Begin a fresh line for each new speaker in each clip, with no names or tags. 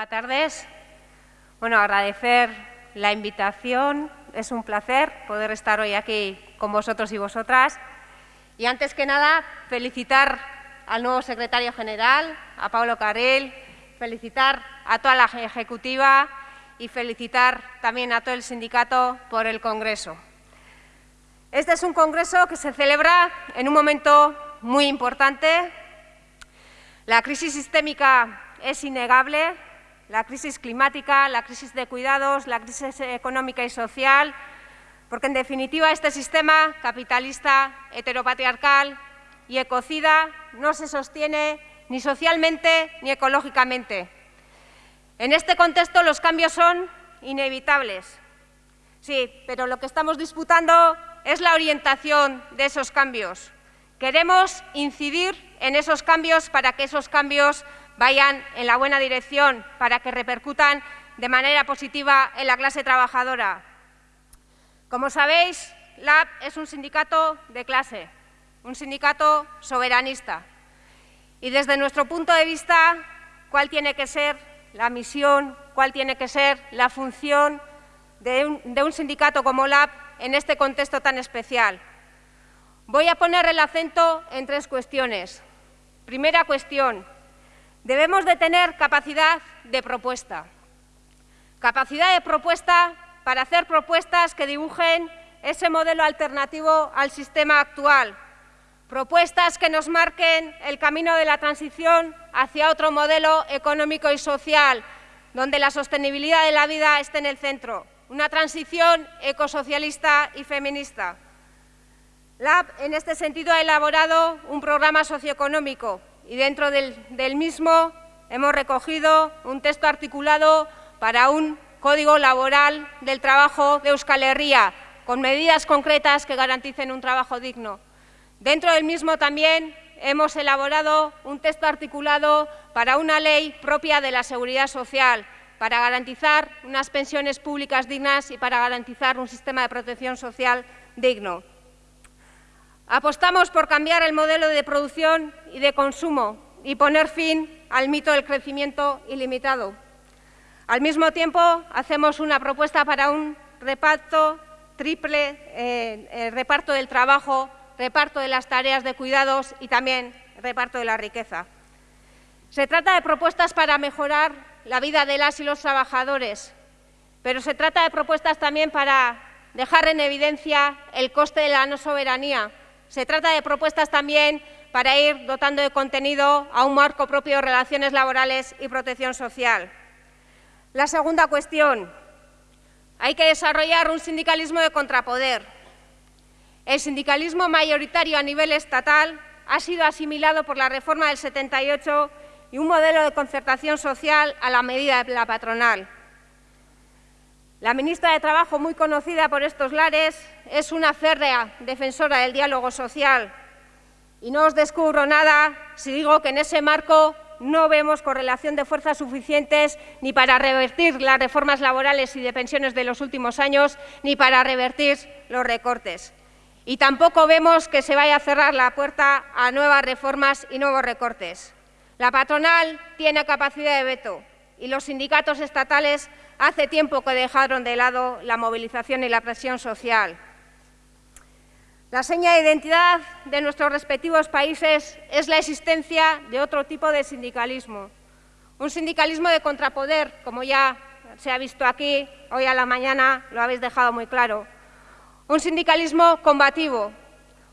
Buenas tardes. Bueno, agradecer la invitación. Es un placer poder estar hoy aquí con vosotros y vosotras. Y antes que nada, felicitar al nuevo secretario general, a Pablo Carel, felicitar a toda la ejecutiva y felicitar también a todo el sindicato por el Congreso. Este es un congreso que se celebra en un momento muy importante. La crisis sistémica es innegable, la crisis climática, la crisis de cuidados, la crisis económica y social, porque en definitiva este sistema capitalista, heteropatriarcal y ecocida no se sostiene ni socialmente ni ecológicamente. En este contexto los cambios son inevitables. Sí, pero lo que estamos disputando es la orientación de esos cambios. Queremos incidir en esos cambios para que esos cambios vayan en la buena dirección, para que repercutan de manera positiva en la clase trabajadora. Como sabéis, LAB es un sindicato de clase, un sindicato soberanista. Y desde nuestro punto de vista, ¿cuál tiene que ser la misión, cuál tiene que ser la función de un, sindicato como LAB en este contexto tan especial? Voy a poner el acento en tres cuestiones. Primera cuestión, debemos de tener capacidad de propuesta. Capacidad de propuesta para hacer propuestas que dibujen ese modelo alternativo al sistema actual. Propuestas que nos marquen el camino de la transición hacia otro modelo económico y social, donde la sostenibilidad de la vida esté en el centro. Una transición ecosocialista y feminista. LAB, en este sentido, ha elaborado un programa socioeconómico y dentro del, del, mismo hemos recogido un texto articulado para un código laboral del trabajo de Euskal Herria, con medidas concretas que garanticen un trabajo digno. Dentro del mismo también hemos elaborado un texto articulado para una ley propia de la seguridad social, para garantizar unas pensiones públicas dignas y para garantizar un sistema de protección social digno. Apostamos por cambiar el modelo de producción y de consumo y poner fin al mito del crecimiento ilimitado. Al mismo tiempo, hacemos una propuesta para un reparto triple, eh, eh, reparto del trabajo, reparto de las tareas de cuidados y también reparto de la riqueza. Se trata de propuestas para mejorar la vida de las y los trabajadores, pero se trata de propuestas también para dejar en evidencia el coste de la no soberanía, se trata de propuestas también para ir dotando de contenido a un marco propio de relaciones laborales y protección social. La segunda cuestión, hay que desarrollar un sindicalismo de contrapoder. El sindicalismo mayoritario a nivel estatal ha sido asimilado por la reforma del 78 y un modelo de concertación social a la medida de la patronal. La ministra de Trabajo, muy conocida por estos lares, es una férrea defensora del diálogo social. Y no os descubro nada si digo que en ese marco no vemos correlación de fuerzas suficientes ni para revertir las reformas laborales y de pensiones de los últimos años, ni para revertir los recortes. Y tampoco vemos que se vaya a cerrar la puerta a nuevas reformas y nuevos recortes. La patronal tiene capacidad de veto y los sindicatos estatales hace tiempo que dejaron de lado la movilización y la presión social. La seña de identidad de nuestros respectivos países es la existencia de otro tipo de sindicalismo, un sindicalismo de contrapoder, como ya se ha visto aquí, hoy a la mañana lo habéis dejado muy claro, un sindicalismo combativo,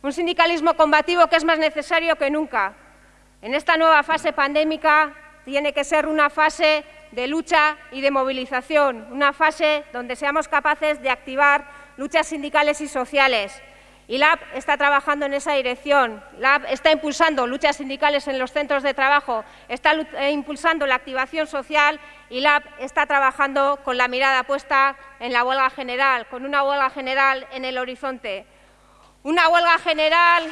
un sindicalismo combativo que es más necesario que nunca. En esta nueva fase pandémica tiene que ser una fase de lucha y de movilización, una fase donde seamos capaces de activar luchas sindicales y sociales. Y LAB está trabajando en esa dirección. LAB está impulsando luchas sindicales en los centros de trabajo, está eh, impulsando la activación social y LAB está trabajando con la mirada puesta en la huelga general, con una huelga general en el horizonte. Una huelga general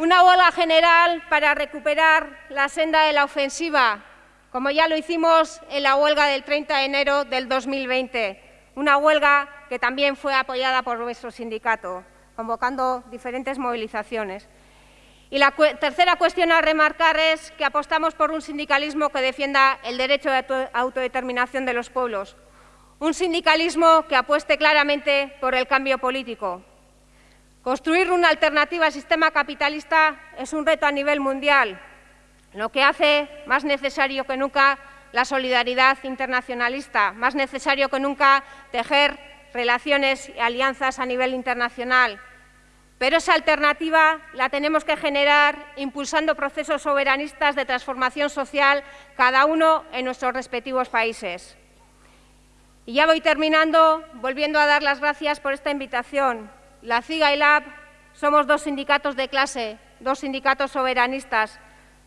Una huelga general para recuperar la senda de la ofensiva, como ya lo hicimos en la huelga del 30 de enero del 2020. Una huelga que también fue apoyada por nuestro sindicato. convocando diferentes movilizaciones. Y la tercera cuestión a remarcar es que apostamos por un sindicalismo que defienda el derecho de autodeterminación de los pueblos, un sindicalismo que apueste claramente por el cambio político. Construir una alternativa al sistema capitalista es un reto a nivel mundial, lo que hace más necesario que nunca la solidaridad internacionalista, más necesario que nunca tejer relaciones y alianzas a nivel internacional. Pero esa alternativa la tenemos que generar impulsando procesos soberanistas de transformación social, cada uno en nuestros respectivos países. Y ya voy terminando, volviendo a dar las gracias por esta invitación. La CIGA y LAB somos dos sindicatos de clase, dos sindicatos soberanistas,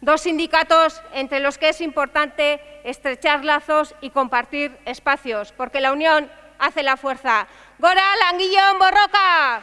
dos sindicatos entre los que es importante estrechar lazos y compartir espacios, porque la unión hace la fuerza. ¡Gora, Languillón, Borroca!